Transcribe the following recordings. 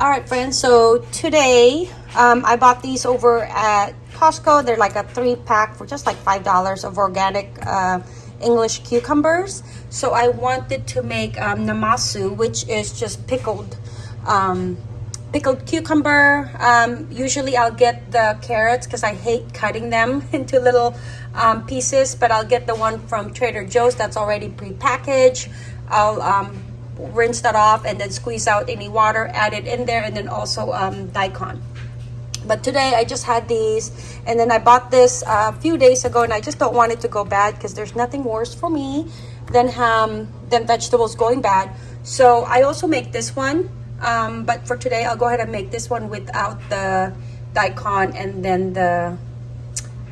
all right friends so today um, i bought these over at costco. They're like a three pack for just like five dollars of organic uh, english cucumbers. So i wanted to make um, namasu which is just pickled um, pickled cucumber. Um, usually i'll get the carrots because i hate cutting them into little um, pieces but i'll get the one from trader joe's that's already pre-packaged. I'll um, rinse that off and then squeeze out any water add it in there and then also um, daikon. But today I just had these and then I bought this uh, a few days ago and I just don't want it to go bad because there's nothing worse for me than um, than vegetables going bad. So I also make this one um, but for today I'll go ahead and make this one without the daikon and then the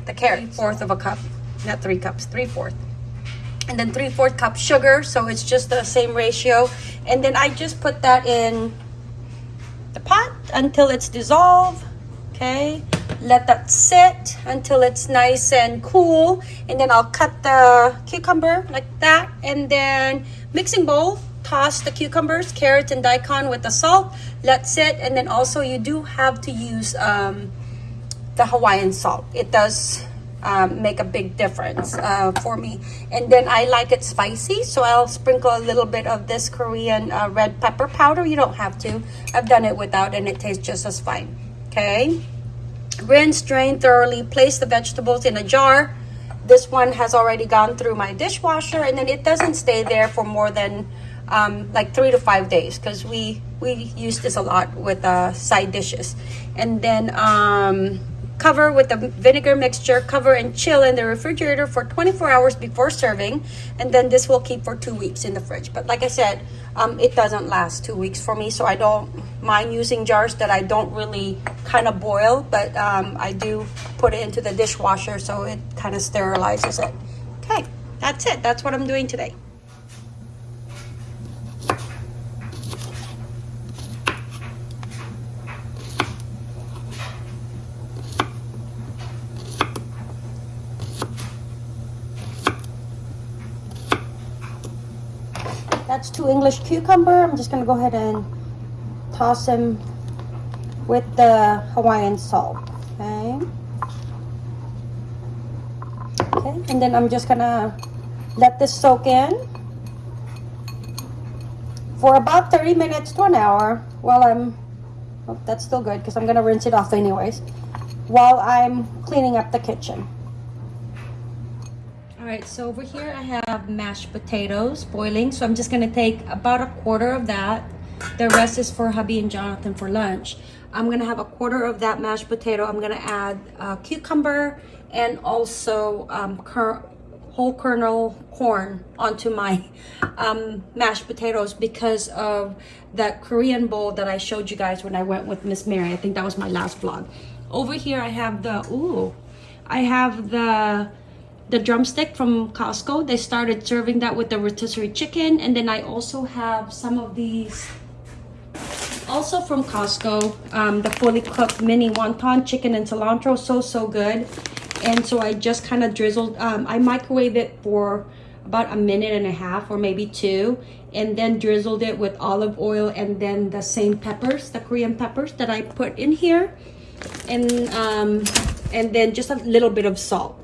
the carrot fourth of a cup not three cups three fourth and then three fourth cup sugar so it's just the same ratio. And then I just put that in the pot until it's dissolved okay? Let that sit until it's nice and cool and then I'll cut the cucumber like that and then mixing bowl toss the cucumbers carrots and daikon with the salt let sit and then also you do have to use um, the Hawaiian salt. It does um, make a big difference uh, for me. And then I like it spicy, so I'll sprinkle a little bit of this Korean uh, red pepper powder. You don't have to. I've done it without and it tastes just as fine. Okay. Rinse, drain thoroughly, place the vegetables in a jar. This one has already gone through my dishwasher and then it doesn't stay there for more than um, like three to five days because we we use this a lot with uh, side dishes. And then um, Cover with the vinegar mixture, cover and chill in the refrigerator for 24 hours before serving. And then this will keep for two weeks in the fridge. But like I said, um, it doesn't last two weeks for me. So I don't mind using jars that I don't really kind of boil. But um, I do put it into the dishwasher so it kind of sterilizes it. Okay, that's it. That's what I'm doing today. That's two English cucumber. I'm just gonna go ahead and toss them with the Hawaiian salt, okay? Okay, and then I'm just gonna let this soak in for about 30 minutes to an hour while I'm, oh, that's still good because I'm gonna rinse it off anyways, while I'm cleaning up the kitchen. All right, so over here I have mashed potatoes boiling. So I'm just gonna take about a quarter of that. The rest is for hubby and Jonathan for lunch. I'm gonna have a quarter of that mashed potato. I'm gonna add uh, cucumber and also um, whole kernel corn onto my um, mashed potatoes because of that Korean bowl that I showed you guys when I went with Miss Mary. I think that was my last vlog. Over here I have the, ooh, I have the the drumstick from Costco. They started serving that with the rotisserie chicken. And then I also have some of these also from Costco, um, the fully cooked mini wonton chicken and cilantro. So, so good. And so I just kind of drizzled, um, I microwave it for about a minute and a half or maybe two and then drizzled it with olive oil and then the same peppers the korean peppers that i put in here and um and then just a little bit of salt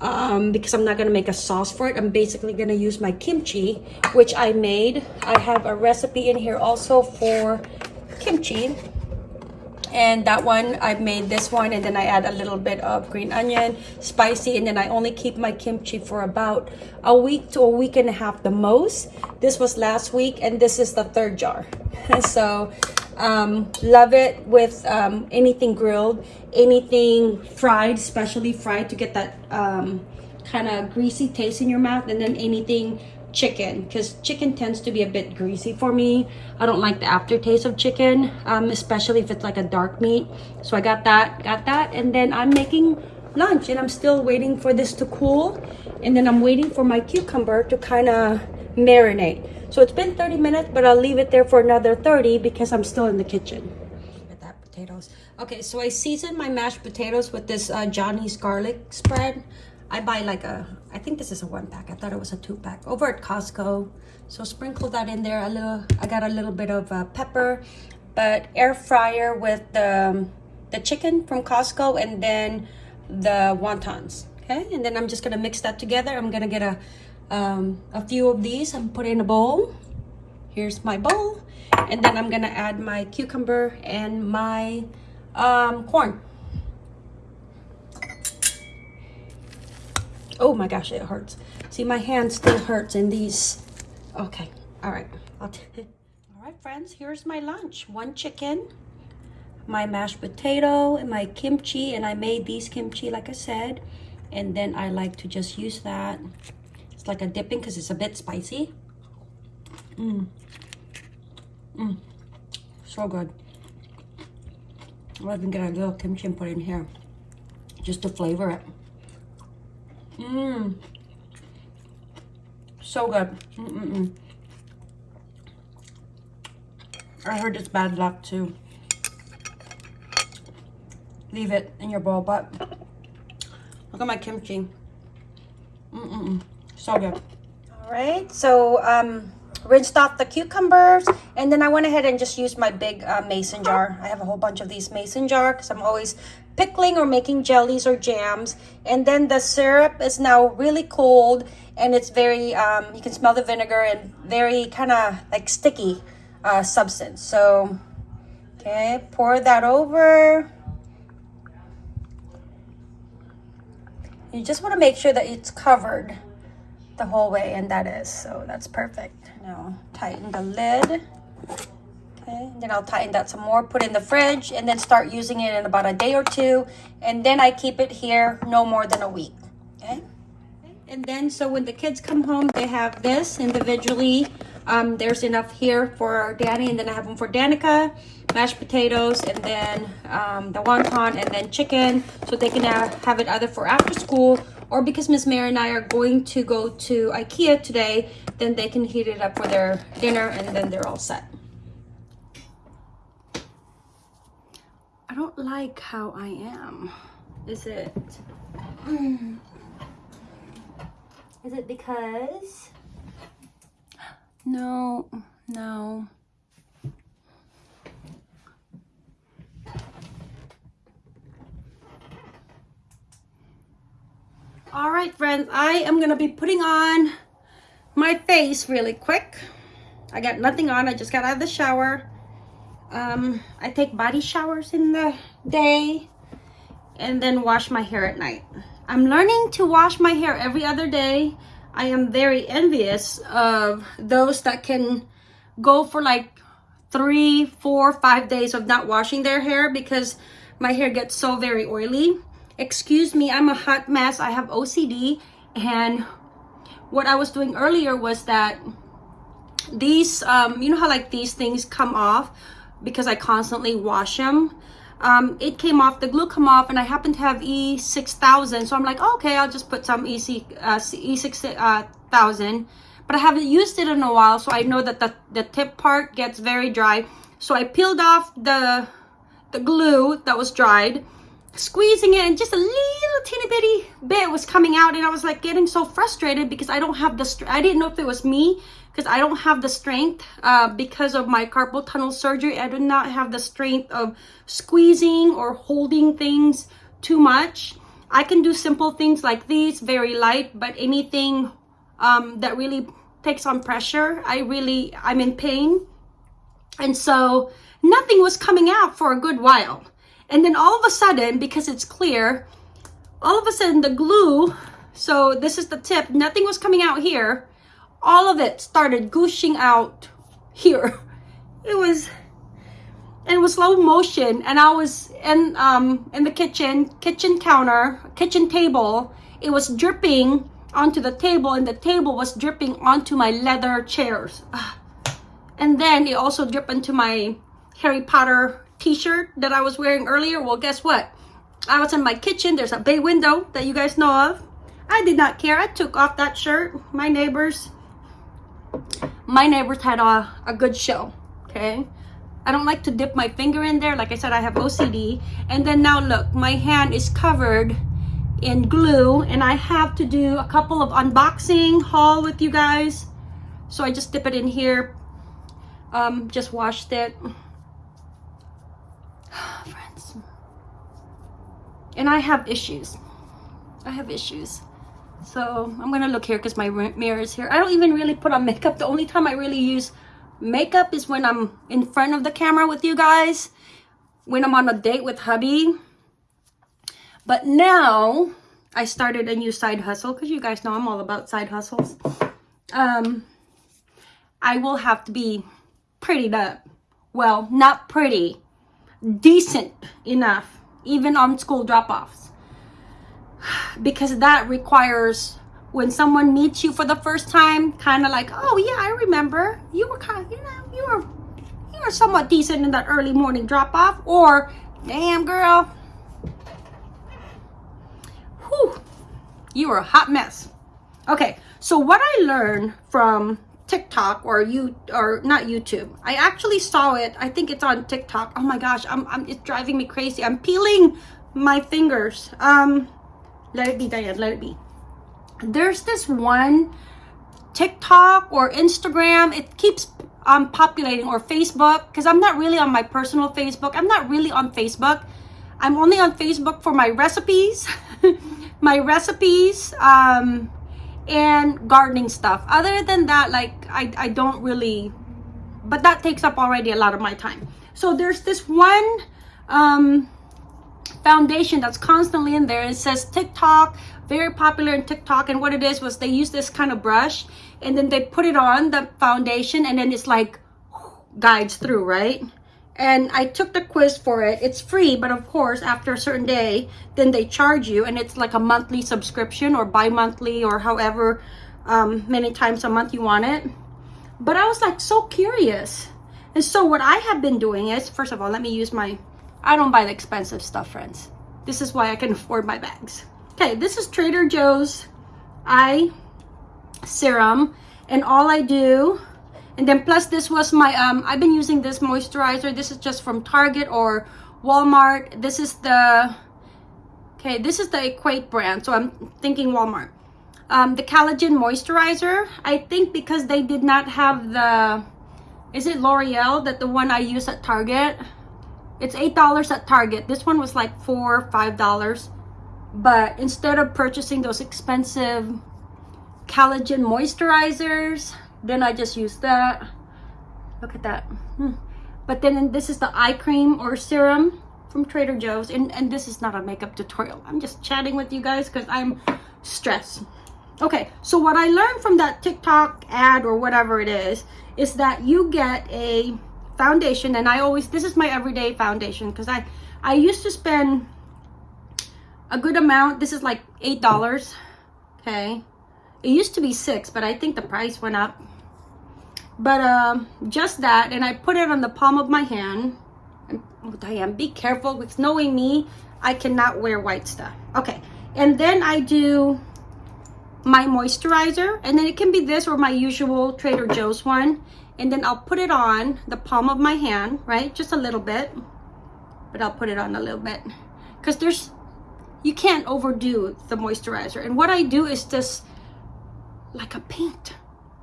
um, because I'm not going to make a sauce for it. I'm basically going to use my kimchi, which I made. I have a recipe in here also for kimchi. And that one, I made this one and then I add a little bit of green onion, spicy, and then I only keep my kimchi for about a week to a week and a half the most. This was last week and this is the third jar. so um, love it with um, anything grilled, anything fried, especially fried to get that um, kind of greasy taste in your mouth. And then anything chicken because chicken tends to be a bit greasy for me. I don't like the aftertaste of chicken, um, especially if it's like a dark meat. So I got that, got that. And then I'm making lunch and I'm still waiting for this to cool. And then I'm waiting for my cucumber to kind of marinate. So it's been 30 minutes, but I'll leave it there for another 30 because I'm still in the kitchen. At that potatoes. Okay, so I seasoned my mashed potatoes with this uh, Johnny's garlic spread. I buy like a, I think this is a one pack. I thought it was a two pack over at Costco. So sprinkle that in there a little. I got a little bit of uh, pepper, but air fryer with the, the chicken from Costco and then the wontons. Okay, and then I'm just gonna mix that together. I'm gonna get a, um, a few of these and put in a bowl. Here's my bowl. And then I'm gonna add my cucumber and my um, corn. Oh my gosh, it hurts. See, my hand still hurts in these. Okay, all right. All right, friends, here's my lunch. One chicken, my mashed potato, and my kimchi. And I made these kimchi, like I said. And then I like to just use that. Like a dipping because it's a bit spicy. Mmm. Mmm. So good. I'll even get a little kimchi and put in here just to flavor it. Mmm. So good. Mm -mm -mm. I heard it's bad luck to leave it in your bowl, but look at my kimchi. Mm-mm-mm. So good. All right, so um, rinsed off the cucumbers and then I went ahead and just used my big uh, mason jar. I have a whole bunch of these mason jar because I'm always pickling or making jellies or jams. And then the syrup is now really cold and it's very, um, you can smell the vinegar and very kind of like sticky uh, substance. So, okay, pour that over. You just want to make sure that it's covered the whole way and that is so that's perfect. Now tighten the lid. Okay then i'll tighten that some more put in the fridge and then start using it in about a day or two and then i keep it here no more than a week okay? And then so when the kids come home they have this individually. Um, there's enough here for danny and then i have them for danica mashed potatoes and then um, the wonton and then chicken so they can uh, have it either for after school or because Miss Mary and I are going to go to Ikea today, then they can heat it up for their dinner and then they're all set. I don't like how I am. Is it? Is it because? No, no. All right friends i am gonna be putting on my face really quick. I got nothing on i just got out of the shower. Um i take body showers in the day and then wash my hair at night. I'm learning to wash my hair every other day. I am very envious of those that can go for like three four five days of not washing their hair because my hair gets so very oily excuse me i'm a hot mess. I have ocd and what i was doing earlier was that these um you know how like these things come off because i constantly wash them? Um it came off the glue come off and i happen to have e6000 so i'm like okay i'll just put some ec uh, e6000 but i haven't used it in a while so i know that the the tip part gets very dry. So i peeled off the the glue that was dried squeezing it and just a little teeny bitty bit was coming out and I was like getting so frustrated because I don't have the I didn't know if it was me because I don't have the strength uh, because of my carpal tunnel surgery. I do not have the strength of squeezing or holding things too much. I can do simple things like these very light but anything um, that really takes on pressure I really I'm in pain. And so nothing was coming out for a good while and then all of a sudden, because it's clear, all of a sudden the glue, so this is the tip, nothing was coming out here. All of it started gushing out here. It was, it was slow motion. And I was in, um, in the kitchen, kitchen counter, kitchen table. It was dripping onto the table and the table was dripping onto my leather chairs. And then it also dripped into my Harry Potter t-shirt that I was wearing earlier, well, guess what? I was in my kitchen. There's a bay window that you guys know of. I did not care. I took off that shirt. My neighbors, my neighbors had a, a good show, okay? I don't like to dip my finger in there. Like I said, I have OCD. And then now look, my hand is covered in glue and I have to do a couple of unboxing haul with you guys. So I just dip it in here. Um, just washed it and I have issues. I have issues. So I'm gonna look here because my mirror is here. I don't even really put on makeup. The only time I really use makeup is when I'm in front of the camera with you guys, when I'm on a date with hubby. But now I started a new side hustle because you guys know I'm all about side hustles. Um, I will have to be pretty up. Well, not pretty, decent enough, even on school drop-offs. Because that requires when someone meets you for the first time, kind of like, oh yeah, I remember. You were kind of, you know, you were, you were somewhat decent in that early morning drop-off. Or, damn girl, whew, you were a hot mess. Okay, so what I learned from TikTok or you or not YouTube. I actually saw it. I think it's on TikTok. Oh my gosh, I'm, I'm it's driving me crazy. I'm peeling my fingers. Um, let it be, Diane. Let it be. There's this one TikTok or Instagram. It keeps um populating or Facebook because I'm not really on my personal Facebook. I'm not really on Facebook. I'm only on Facebook for my recipes, my recipes. Um, and gardening stuff. Other than that like I, I don't really but that takes up already a lot of my time. So there's this one um, foundation that's constantly in there. It says TikTok very popular in TikTok. And what it is was they use this kind of brush and then they put it on the foundation and then it's like guides through right and I took the quiz for it. It's free, but of course, after a certain day, then they charge you, and it's like a monthly subscription or bi-monthly or however um, many times a month you want it. But I was like so curious. And so what I have been doing is, first of all, let me use my, I don't buy the expensive stuff, friends. This is why I can afford my bags. Okay, this is Trader Joe's eye serum. And all I do and then plus this was my um i've been using this moisturizer. This is just from target or walmart. This is the okay this is the equate brand so i'm thinking walmart. Um the collagen moisturizer i think because they did not have the is it l'oreal that the one i use at target? It's eight dollars at target. This one was like four five dollars. But instead of purchasing those expensive collagen moisturizers then I just use that. Look at that. Hmm. But then this is the eye cream or serum from Trader Joe's. And, and this is not a makeup tutorial. I'm just chatting with you guys because I'm stressed. Okay, so what I learned from that TikTok ad or whatever it is, is that you get a foundation. And I always, this is my everyday foundation because I, I used to spend a good amount. This is like $8. Okay. It used to be six, but I think the price went up but um, just that and I put it on the palm of my hand. And, oh Diane be careful. With knowing me I cannot wear white stuff. Okay and then I do my moisturizer and then it can be this or my usual Trader Joe's one. And then I'll put it on the palm of my hand right just a little bit. But I'll put it on a little bit. Because there's you can't overdo the moisturizer. And what I do is just like a paint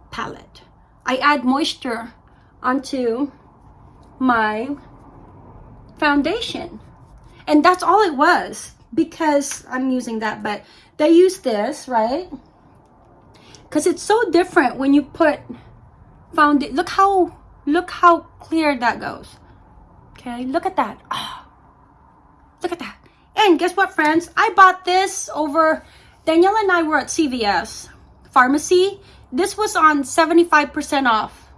palette I add moisture onto my foundation. And that's all it was because I'm using that, but they use this, right? Because it's so different when you put found it. Look how, look how clear that goes. Okay, look at that. Oh, look at that. And guess what, friends? I bought this over, Danielle and I were at CVS pharmacy this was on 75% off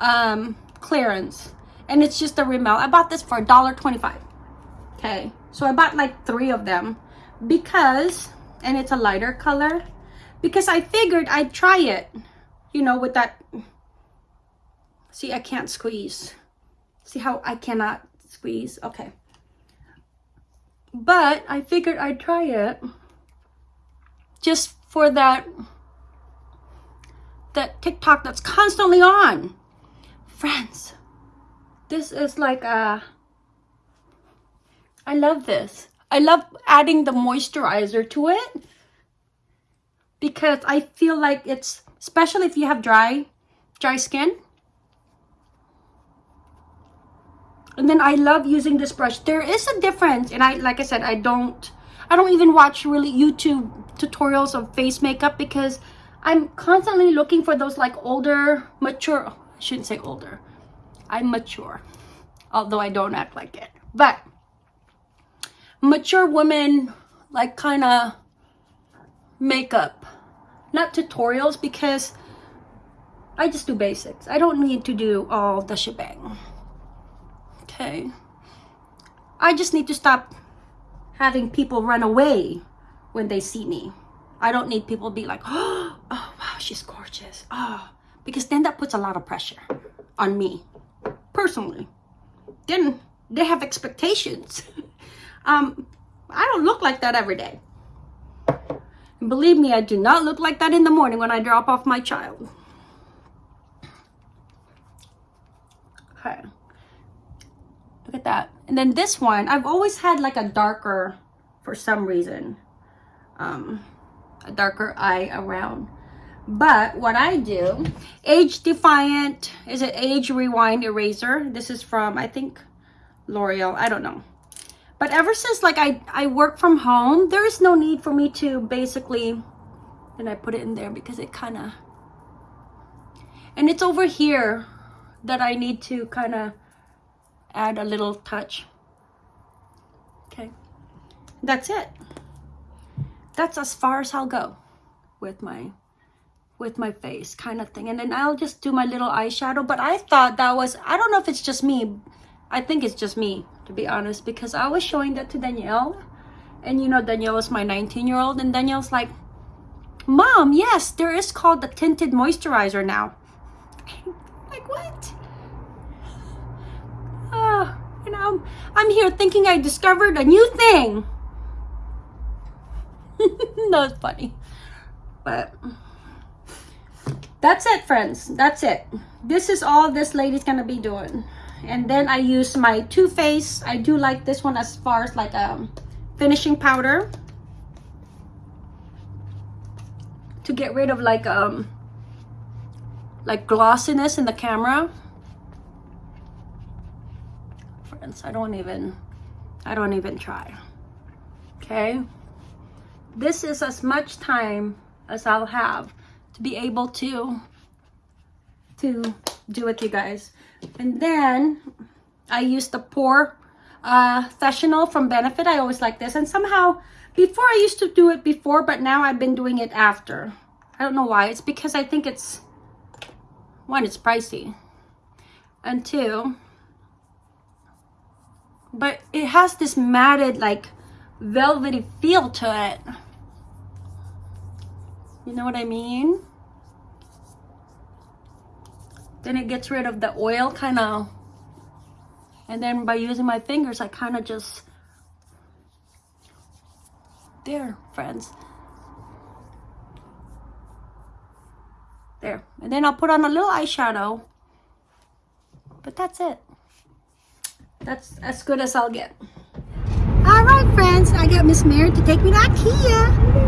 um, clearance. And it's just a Rimmel. I bought this for $1.25. Okay. So I bought like three of them because, and it's a lighter color, because I figured I'd try it, you know, with that. See, I can't squeeze. See how I cannot squeeze? Okay. But I figured I'd try it just for that that TikTok that's constantly on. Friends, this is like a... I love this. I love adding the moisturizer to it because I feel like it's, especially if you have dry, dry skin. And then I love using this brush. There is a difference, and I, like I said, I don't I don't even watch really YouTube tutorials of face makeup because I'm constantly looking for those like older, mature, oh, I shouldn't say older. I'm mature, although I don't act like it. But mature women like kind of makeup, not tutorials because I just do basics. I don't need to do all the shebang. Okay. I just need to stop having people run away when they see me. I don't need people to be like, oh, she's gorgeous. Oh, because then that puts a lot of pressure on me personally. Then they have expectations. um, I don't look like that every day. And believe me, I do not look like that in the morning when I drop off my child. Okay. Look at that. And then this one, I've always had like a darker, for some reason, um, a darker eye around. But what I do, Age Defiant, is it Age Rewind Eraser? This is from, I think, L'Oreal. I don't know. But ever since like I, I work from home, there is no need for me to basically, and I put it in there because it kind of, and it's over here that I need to kind of add a little touch. Okay, that's it. That's as far as I'll go with my with my face kind of thing. And then I'll just do my little eyeshadow. But I thought that was I don't know if it's just me. I think it's just me to be honest because I was showing that to Danielle. And you know Danielle is my 19 year old and Danielle's like mom yes there is called the tinted moisturizer now. Like what? Uh, you know I'm here thinking I discovered a new thing. That's funny. But that's it friends. That's it. This is all this lady's gonna be doing. And then I use my Too Faced. I do like this one as far as like a um, finishing powder to get rid of like um like glossiness in the camera. Friends I don't even I don't even try. Okay? This is as much time as I'll have to be able to to do with you guys and then I use the Pore uh, Sessional from Benefit. I always like this. And somehow, before I used to do it before, but now I've been doing it after. I don't know why. It's because I think it's, one, it's pricey. And two, but it has this matted, like, velvety feel to it. You know what I mean? then it gets rid of the oil kind of and then by using my fingers I kind of just there friends. There. And then I'll put on a little eyeshadow. But that's it. That's as good as I'll get. All right friends. I got Miss Mary to take me to Ikea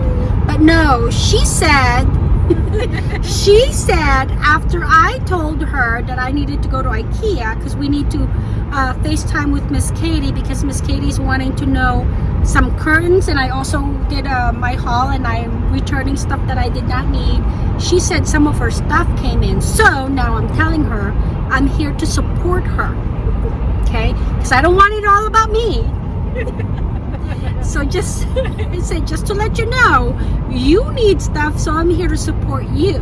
no she said she said after I told her that I needed to go to Ikea because we need to uh, FaceTime with Miss Katie because Miss Katie's wanting to know some curtains and I also did uh, my haul and I'm returning stuff that I did not need. She said some of her stuff came in. So now I'm telling her I'm here to support her. Okay? Because I don't want it all about me. so just I say just to let you know you need stuff so I'm here to support you.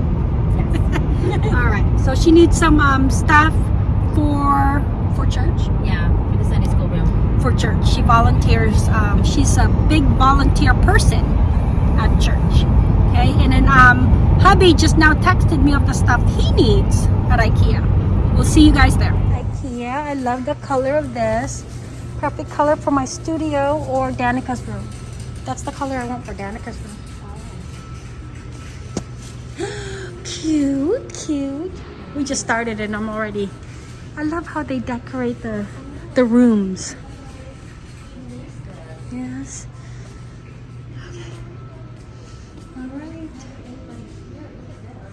All right so she needs some um, stuff for for church? Yeah for the Sunday school room. For church. She volunteers um, she's a big volunteer person at church okay? And then um, hubby just now texted me of the stuff he needs at Ikea. We'll see you guys there. Ikea I love the color of this perfect color for my studio or Danica's room. That's the color I want for Danica's room. cute, cute. We just started and I'm already... I love how they decorate the, the rooms. Yes. Okay. All right.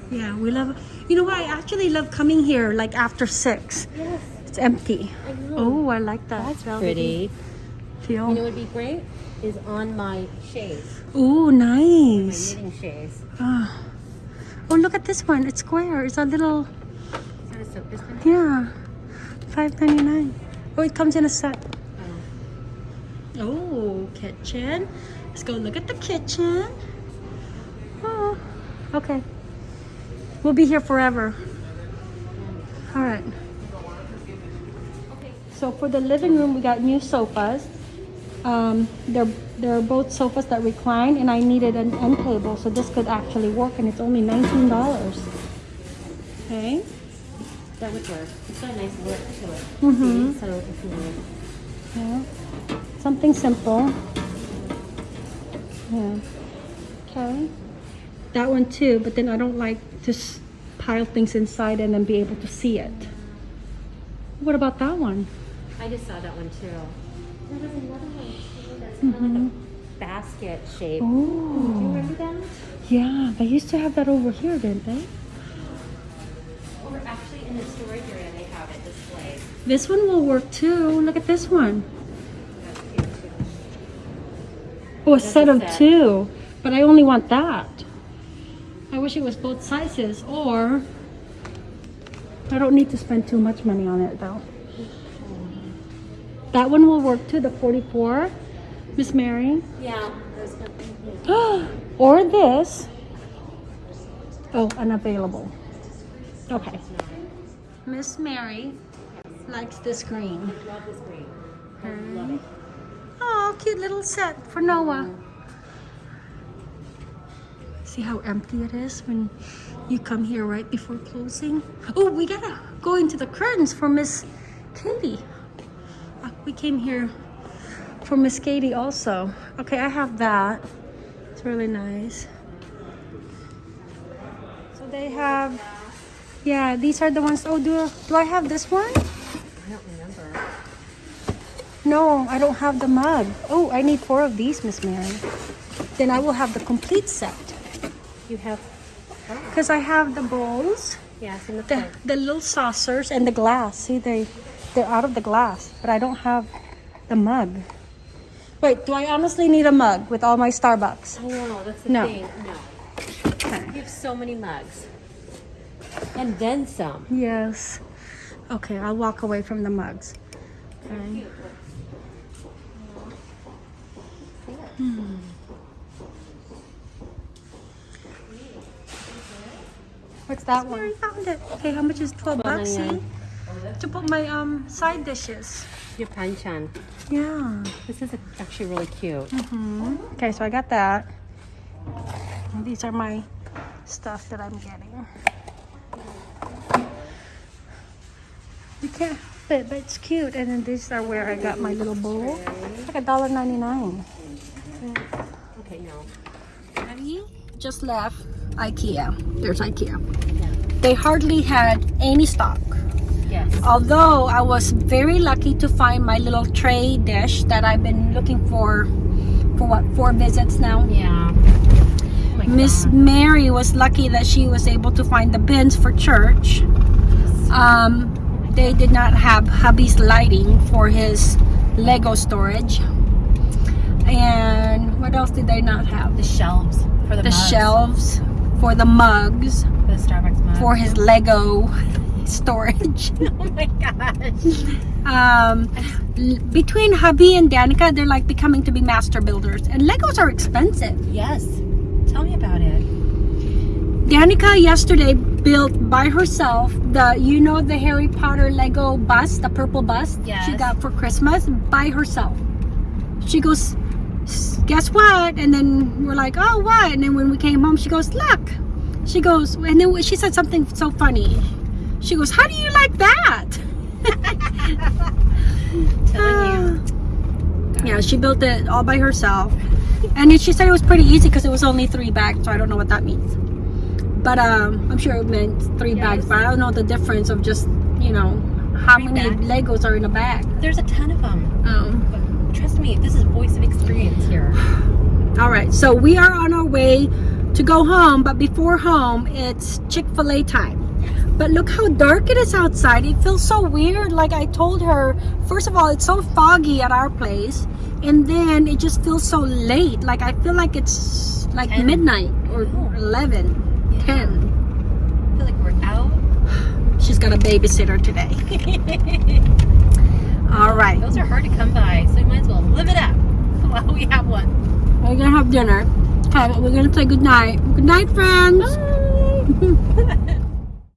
Yeah, we love... You know what? I actually love coming here like after 6. Yes. It's empty. Oh, I like that. That's pretty. You know feel. what would be great? Is on my shades. Ooh, My nice. knitting shades. Ah. Oh, look at this one. It's square. It's a little, Is that a soap dispenser? yeah, five ninety nine. Oh, it comes in a set. Oh. Oh, kitchen. Let's go look at the kitchen. Oh, okay. We'll be here forever. All right. So for the living room, we got new sofas. Um, they're they're both sofas that recline, and I needed an end table, so this could actually work, and it's only nineteen dollars. Okay. That would work. It's got a nice look to it. Mm -hmm. So if you Yeah. Something simple. Yeah. Okay. That one too, but then I don't like to pile things inside and then be able to see it. What about that one? I just saw that one too. There was another one too that's mm-hmm. kind of like a basket shape. Do you Oh, remember that? yeah. They used to have that over here, didn't they? Or actually in the storage area they have it displayed. This one will work too. Look at this one. That's cute too. Oh, a That's set a of set. two. But I only want that. I wish it was both sizes, or I don't need to spend too much money on it though. That one will work too, the 44, Miss Mary. Yeah. Those kind of- or this. Oh, unavailable. Okay. Miss Mary likes this green. Love this green. Love it. Oh, cute little set for Noah. See how empty it is when you come here right before closing? Oh, we gotta go into the curtains for Miss Katie. We came here for Miss Katie also. Okay, I have that. It's really nice. So they have, yeah, these are the ones. Oh, do, do I have this one? I don't remember. No, I don't have the mug. Oh, I need four of these, Miss Mary. Then I will have the complete set. You have. Because I have the bowls, Yes, the the, the little saucers, and the glass. See, they, they're out of the glass, but I don't have the mug. Wait, do I honestly need a mug with all my Starbucks? I know, that's the No. thing. No. Okay. You have so many mugs. And then some. Yes. Okay, I'll walk away from the mugs. Okay. Hmm. What's that one? I found it. Okay, how much is 12 bucks? See? 12.99. To put my um side dishes. Your panchan. Yeah. This is actually really cute. hmm Okay, so I got that. And these are my stuff that I'm getting. You can't fit, but it's cute. And then these are where I got my little bowl. It's like a dollar ninety nine. Okay, no. Just left IKEA. There's IKEA. They hardly had any stock. Although I was very lucky to find my little tray dish that I've been looking for for what four visits now. Yeah. Oh Miss Mary was lucky that she was able to find the bins for church. Um, they did not have hubby's lighting for his Lego storage. And what else did they not have? The shelves for the, The mugs. shelves for the mugs The Starbucks mug. for his Lego storage. oh my gosh. um, between hubby and Danica, they're like becoming to be master builders. And Legos are expensive. Yes. Tell me about it. Danica yesterday built by herself the you know the Harry Potter Lego bus, the purple bus yes. she got for Christmas by herself. She goes, guess what? And then we're like, oh what? And then when we came home, she goes, look. She goes, and then she said something so funny. She goes, how do you like that? Telling Yeah, she built it all by herself. And then she said it was pretty easy because it was only three bags, so I don't know what that means. But um, I'm sure it meant three bags, but I don't know the difference of just, you know, how Three many bags? Legos are in a bag. There's a ton of them. Um, Trust me, this is voice of experience here. all right, so we are on our way to go home, but before home, it's Chick fil A time. But look how dark it is outside. It feels so weird. Like I told her, first of all, it's so foggy at our place. And then it just feels so late. Like I feel like it's like 10. midnight or Oh. 11, 10. I feel like we're out. She's got a babysitter today. All right. Those are hard to come by, so we might as well live it up while we have one. We're going to have dinner. Okay, we're going to say good night. Good night, friends. Bye.